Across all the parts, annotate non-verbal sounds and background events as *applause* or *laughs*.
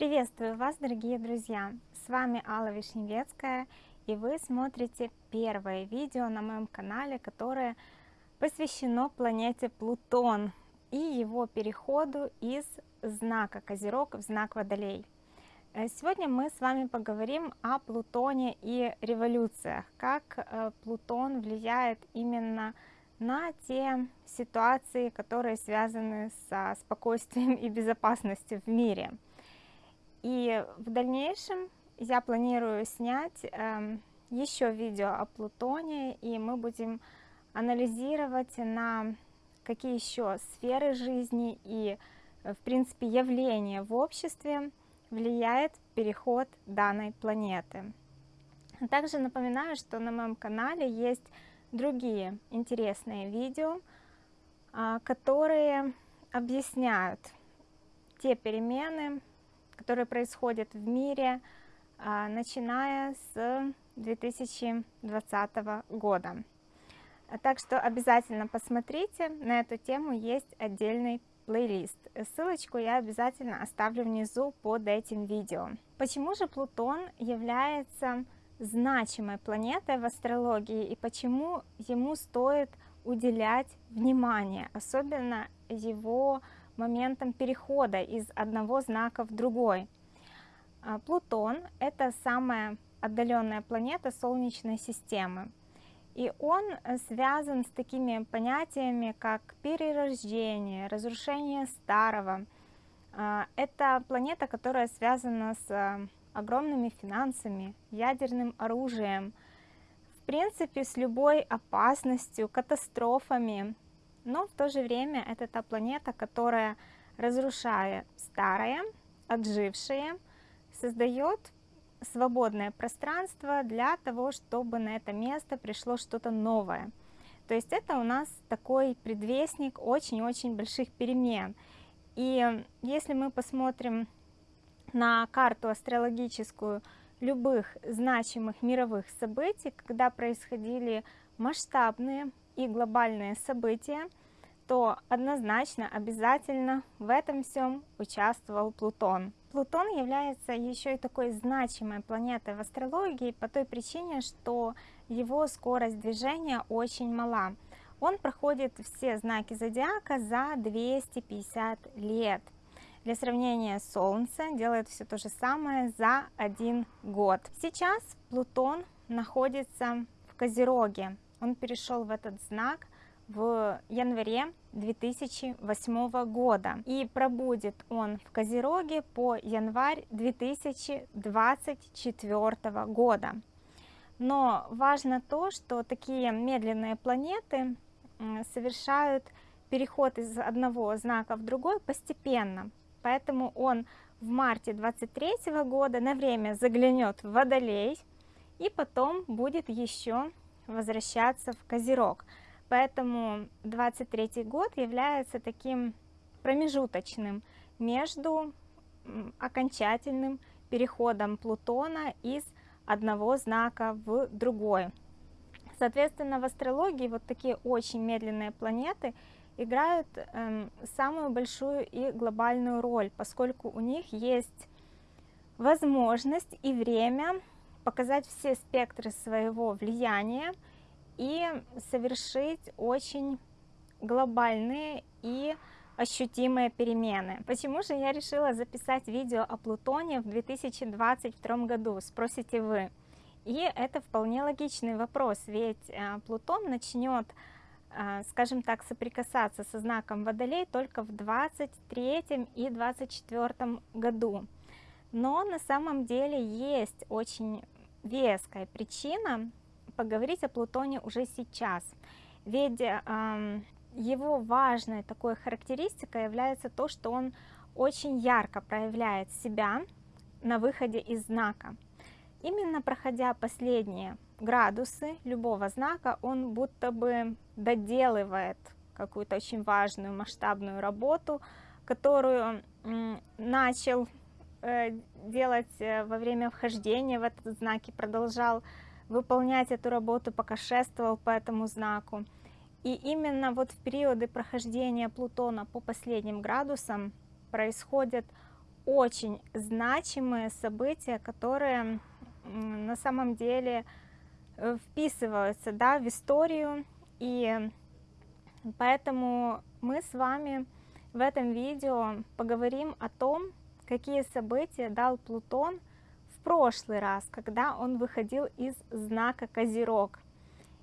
Приветствую вас, дорогие друзья! С вами Алла Вишневецкая, и вы смотрите первое видео на моем канале, которое посвящено планете Плутон и его переходу из знака Козерог в знак Водолей. Э, сегодня мы с вами поговорим о Плутоне и революциях, как э, Плутон влияет именно на те ситуации, которые связаны со спокойствием и безопасностью в мире. И в дальнейшем я планирую снять э, эм, еще видео о Плутоне, и мы будем анализировать на какие еще сферы жизни и, в принципе, явления в обществе влияет переход данной планеты. Также напоминаю, что на моем канале есть другие интересные видео, а, которые объясняют те перемены, которые происходят в мире, а, начиная с 2020 года. Так что обязательно посмотрите, на эту тему есть отдельный плейлист. Ссылочку я обязательно оставлю внизу под этим видео. Почему же Плутон является значимой планетой в астрологии и почему ему стоит уделять внимание, особенно его моментом перехода из одного знака в другой. А, Плутон — это самая отдаленная планета Солнечной системы. И он связан с такими понятиями, как перерождение, разрушение старого. А, это планета, которая связана с огромными финансами, ядерным оружием, в принципе, с любой опасностью, катастрофами. Но в то же время это та планета, которая, разрушая старое, отжившее, создает свободное пространство для того, чтобы на это место пришло что-то новое. То есть это у нас такой предвестник очень-очень больших перемен. И если мы посмотрим на карту астрологическую любых значимых мировых событий, когда происходили масштабные и глобальные события, то однозначно, обязательно в этом всем участвовал Плутон. Плутон является еще и такой значимой планетой в астрологии по той причине, что его скорость движения очень мала. Он проходит все знаки зодиака за 250 лет. Для сравнения, Солнце делает все то же самое за один год. Сейчас Плутон находится в Козероге. Он перешел в этот знак в январе 2008 года и пробудет он в Козероге по январь 2024 года. Но важно то, что такие медленные планеты совершают переход из одного знака в другой постепенно поэтому он в марте 23 года на время заглянет в Водолей и потом будет еще возвращаться в Козерог. Поэтому 23 год является таким промежуточным между окончательным переходом Плутона из одного знака в другой. Соответственно, в астрологии вот такие очень медленные планеты – играют э, самую большую и глобальную роль, поскольку у них есть возможность и время показать все спектры своего влияния и совершить очень глобальные и ощутимые перемены. Почему же я решила записать видео о Плутоне в 2022 году, спросите вы. И это вполне логичный вопрос, ведь э, Плутон начнет а, скажем так, соприкасаться со знаком Водолей только в 23 и 24 году. Но на самом деле есть очень веская причина поговорить о Плутоне уже сейчас. Ведь э, его важной такой характеристикой является то, что он очень ярко проявляет себя на выходе из знака. Именно проходя последние градусы любого знака, он будто бы доделывает какую-то очень важную масштабную работу, которую начал э, делать э, во время вхождения в этот знак и продолжал выполнять эту работу, пока шествовал по этому знаку. И именно вот в периоды прохождения Плутона по последним градусам происходят очень значимые события, которые на самом деле э, вписываются да, в историю, и поэтому мы с вами в этом видео поговорим о том, какие события дал Плутон прошлый раз, когда он выходил из знака Козерог.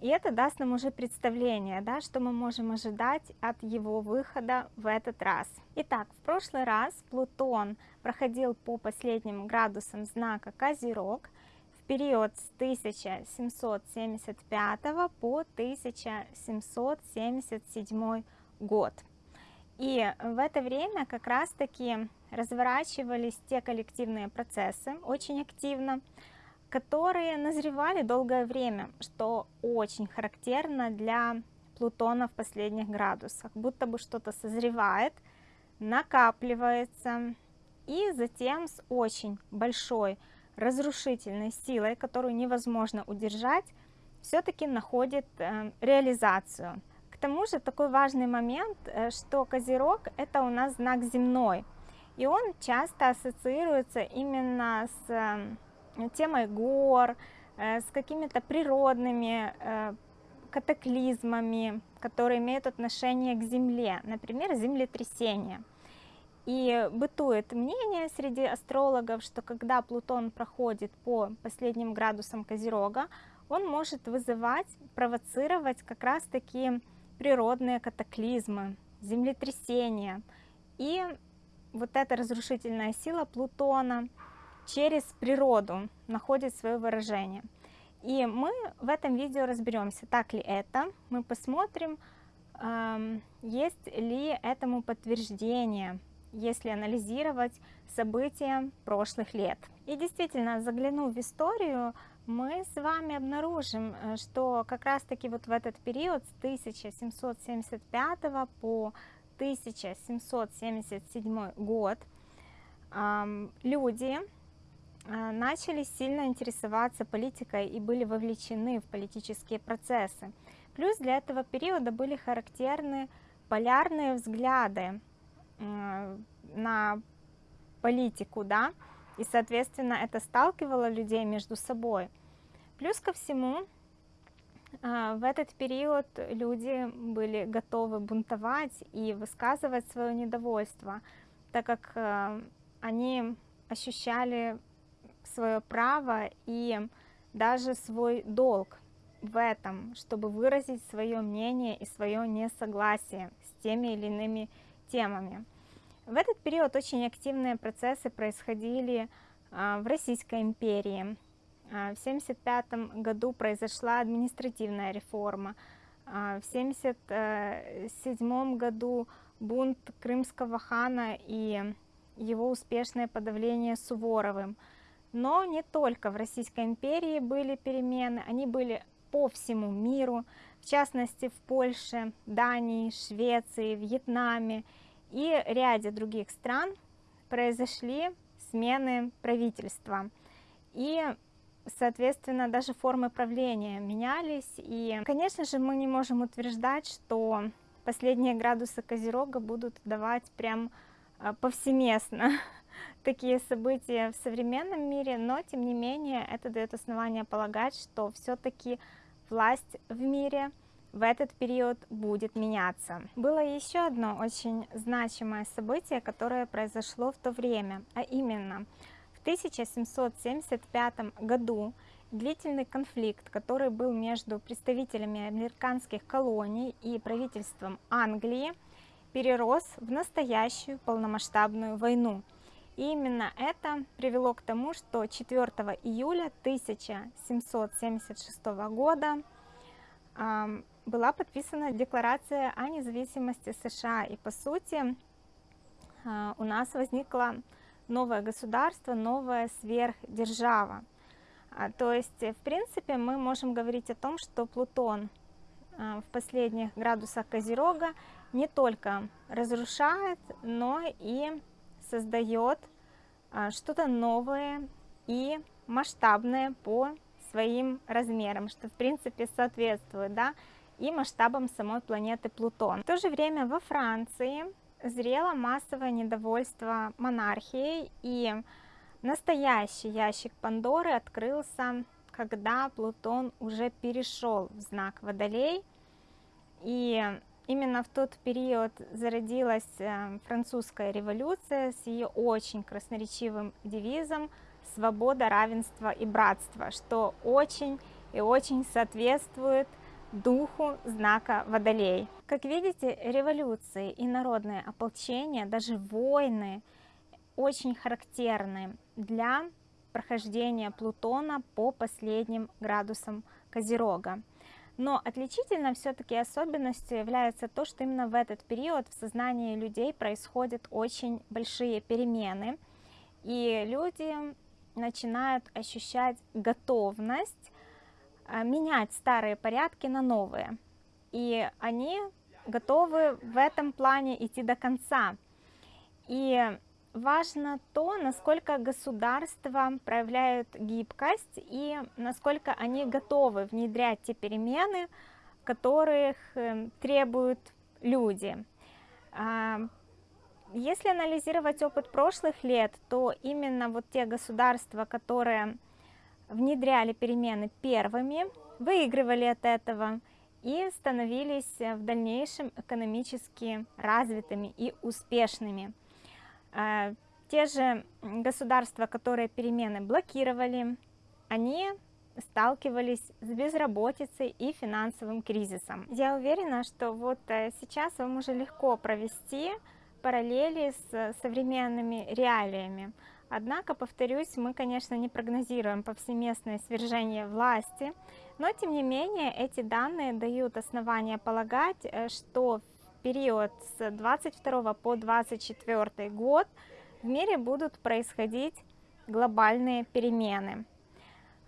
И это даст нам уже представление, да, что мы можем ожидать от его выхода в этот раз. Итак, в прошлый раз Плутон проходил по последним градусам знака Козерог в период с 1775 по 1777 год. И в это время как раз-таки разворачивались те коллективные процессы очень активно, которые назревали долгое время, что очень характерно для Плутона в последних градусах, будто бы что-то созревает, накапливается, и затем с очень большой разрушительной силой, которую невозможно удержать, все-таки находит э, реализацию. К тому же такой важный момент, э, что Козерог это у нас знак земной, и он часто ассоциируется именно с э, темой гор, э, с какими-то природными катаклизмами, которые имеют отношение к Земле, например, землетрясение. И бытует мнение среди астрологов, что когда Плутон проходит по последним градусам Козерога, он может вызывать, провоцировать как раз таки природные катаклизмы, землетрясения. И вот эта разрушительная сила Плутона через природу находит свое выражение. И мы в этом видео разберемся, так ли это, мы посмотрим, есть ли этому подтверждение, если анализировать события прошлых лет. И действительно, заглянув в историю, мы с вами обнаружим, э, что как раз таки вот в этот период с 1775 по 1777 год люди э, начали сильно интересоваться политикой и были вовлечены в политические процессы. Плюс для этого периода были характерны полярные взгляды на политику, да, и, соответственно, это сталкивало людей между собой. Плюс ко всему, а, в этот период люди были готовы бунтовать и высказывать свое недовольство, так как а, они ощущали свое право и даже свой долг в этом, чтобы выразить свое мнение и свое несогласие с теми или иными темами. В этот период очень активные процессы происходили а, в Российской империи, а, в 1975 году произошла административная реформа. А, в 1977 году бунт крымского хана и его успешное подавление Суворовым. Но не только в Российской империи были перемены, они были по всему миру, в частности в Польше, Дании, Швеции, Вьетнаме и ряде других стран произошли смены правительства. И соответственно, даже формы правления менялись. И, конечно же, мы не можем утверждать, что последние градусы Козерога будут давать прям а, повсеместно *laughs* такие события в современном мире, но, тем не менее, это дает основание полагать, что все-таки власть в мире в этот период будет меняться. Было еще одно очень значимое событие, которое произошло в то время, а именно – 1775 году длительный конфликт, который был между представителями американских колоний и правительством Англии, перерос в настоящую полномасштабную войну. И именно это привело к тому, что 4 июля 1776 года э, была подписана Декларация о независимости США. И по сути э, у нас возникла новое государство, новая сверхдержава. А, то есть, в принципе, мы можем говорить о том, что Плутон а, в последних градусах Козерога не только разрушает, но и создает а, что-то новое и масштабное по своим размерам, что в принципе соответствует да, и масштабам самой планеты Плутон. В то же время во Франции зрело массовое недовольство монархией, и настоящий ящик Пандоры открылся, когда Плутон уже перешел в знак Водолей, и именно в тот период зародилась э, французская революция с ее очень красноречивым девизом «Свобода, равенство и братство», что очень и очень соответствует духу знака Водолей. Как видите, революции и народное ополчение, даже войны, очень характерны для прохождения Плутона по последним градусам Козерога. Но отличительно все-таки особенностью является то, что именно в этот период в сознании людей происходят очень большие перемены, и люди начинают ощущать готовность менять старые порядки на новые. И они готовы в этом плане идти до конца. И важно то, насколько государства проявляют гибкость и насколько они готовы внедрять те перемены, которых эм, требуют люди. А, если анализировать опыт прошлых лет, то именно вот те государства, которые внедряли перемены первыми, выигрывали от этого и становились в дальнейшем экономически развитыми и успешными. А, те же государства, которые перемены блокировали, они сталкивались с безработицей и финансовым кризисом. Я уверена, что вот э, сейчас вам уже легко провести параллели с современными реалиями. Однако, повторюсь, мы, конечно, не прогнозируем повсеместное свержение власти, но, тем не менее, эти данные дают основания полагать, э, что в период с 22 по 24 год в мире будут происходить глобальные перемены.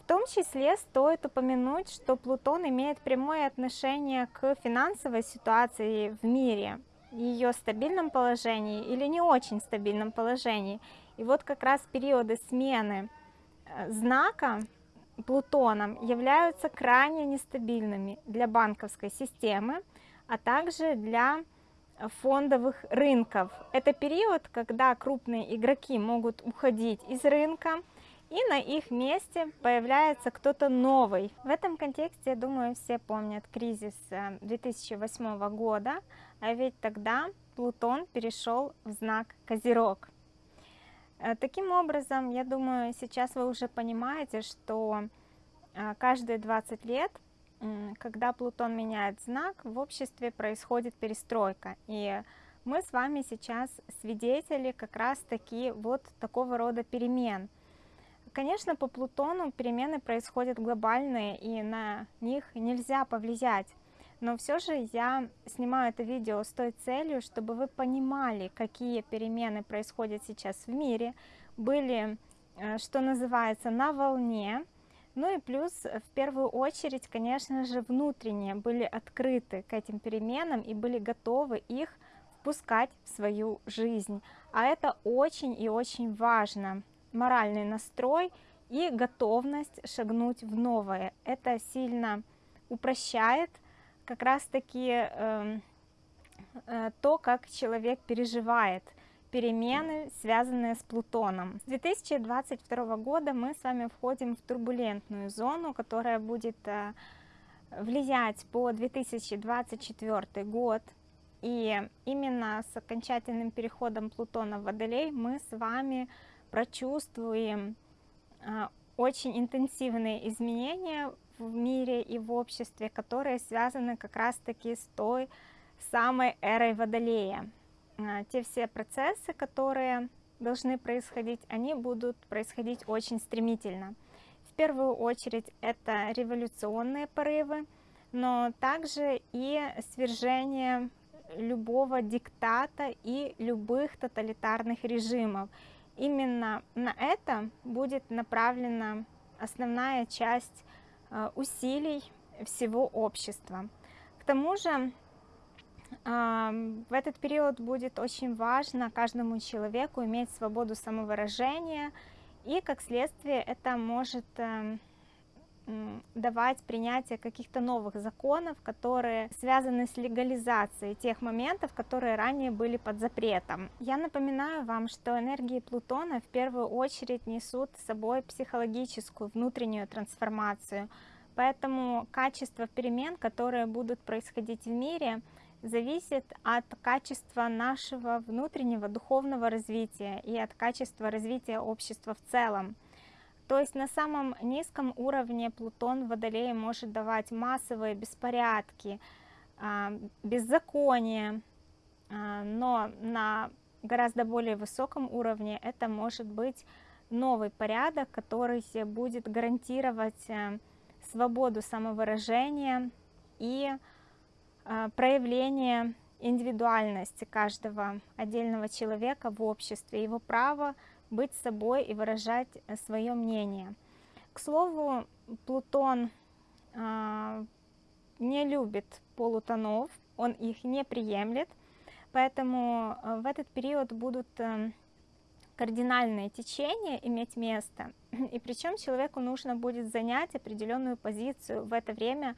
В том числе стоит упомянуть, что Плутон имеет прямое отношение к финансовой ситуации в мире, ее стабильном положении или не очень стабильном положении – и вот как раз периоды смены э, знака Плутоном являются крайне нестабильными для банковской системы, а также для фондовых рынков. Это период, когда крупные игроки могут уходить из рынка, и на их месте появляется кто-то новый. В этом контексте, я думаю, все помнят кризис 2008 э, года, а ведь тогда Плутон перешел в знак Козерог. Э, таким образом, я думаю, сейчас вы уже понимаете, что э, каждые 20 лет, когда Плутон меняет знак, в обществе происходит перестройка. И мы с вами сейчас свидетели как раз таки вот такого рода перемен. Конечно, по Плутону перемены происходят глобальные, и на них нельзя повлиять но все же я снимаю это видео с той целью, чтобы вы понимали, какие перемены происходят сейчас в мире, были, э, что называется, на волне, ну и плюс, в первую очередь, конечно же, внутренние были открыты к этим переменам и были готовы их впускать в свою жизнь. А это очень и очень важно. Моральный настрой и готовность шагнуть в новое. Это сильно упрощает как раз-таки э, э, то, как человек переживает перемены, связанные с Плутоном. С 2022 года мы с вами входим в турбулентную зону, которая будет э, влиять по 2024 год. И именно с окончательным переходом Плутона в Водолей мы с вами прочувствуем э, очень интенсивные изменения в мире и в обществе, которые связаны как раз-таки с той самой эрой Водолея. А, те все процессы, которые должны происходить, они будут происходить очень стремительно. В первую очередь это революционные порывы, но также и свержение любого диктата и любых тоталитарных режимов. Именно на это будет направлена основная часть усилий всего общества. К тому же в этот период будет очень важно каждому человеку иметь свободу самовыражения, и как следствие это может эм, давать принятие каких-то новых законов, которые связаны с легализацией тех моментов, которые ранее были под запретом. Я напоминаю вам, что энергии Плутона в первую очередь несут с собой психологическую внутреннюю трансформацию, поэтому качество перемен, которые будут происходить в мире, зависит от качества нашего внутреннего духовного развития и от качества развития общества в целом. То есть на самом низком уровне Плутон в Водолее может давать массовые беспорядки, а, беззаконие, а, но на гораздо более высоком уровне это может быть новый порядок, который будет гарантировать э, свободу самовыражения и а, проявление индивидуальности каждого отдельного человека в обществе, его право быть собой и выражать э, свое мнение. К слову, Плутон э, не любит полутонов, он их не приемлет, поэтому э, в этот период будут э, кардинальные течения иметь место, и причем человеку нужно будет занять определенную позицию. В это время,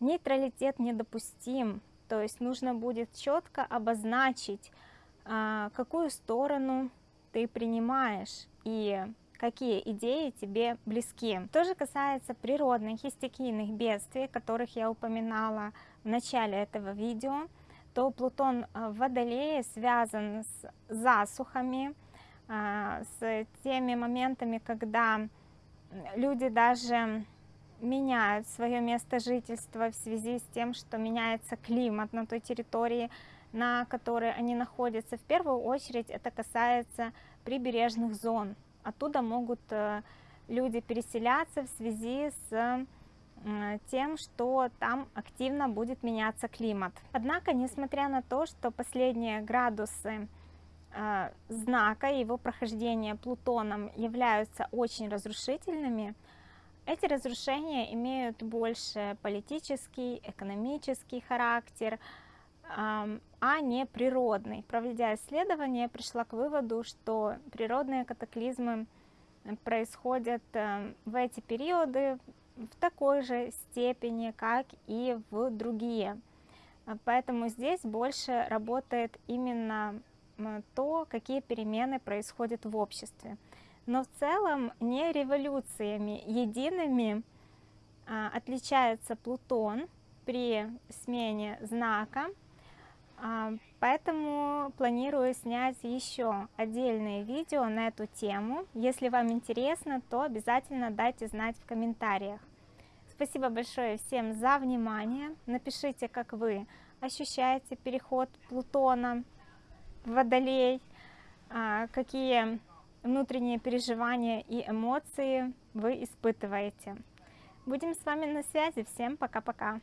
нейтралитет недопустим, то есть нужно будет четко обозначить, э, какую сторону ты принимаешь и какие идеи тебе близки. То же касается природных и стихийных бедствий, которых я упоминала в начале этого видео, то Плутон э, в Водолее связан с засухами, э, с теми моментами, когда люди даже меняют свое место жительства в связи с тем, что меняется климат на той территории, на которой они находятся. В первую очередь это касается прибережных зон. Оттуда могут э, люди переселяться в связи с тем, что там активно будет меняться климат. Однако, несмотря на то, что последние градусы э, знака его прохождения Плутоном являются очень разрушительными, эти разрушения имеют больше политический, экономический характер, а не природный. Проведя исследование, я пришла к выводу, что природные катаклизмы происходят э, в эти периоды в такой же степени, как и в другие. Поэтому здесь больше работает именно то, какие перемены происходят в обществе. Но в целом не революциями едиными отличается Плутон при смене знака поэтому планирую снять еще отдельные видео на эту тему. Если вам интересно, то обязательно дайте знать в комментариях. Спасибо большое всем за внимание. Напишите, как вы ощущаете переход Плутона в Водолей, а, какие внутренние переживания и эмоции вы испытываете. Будем с вами на связи. Всем пока-пока.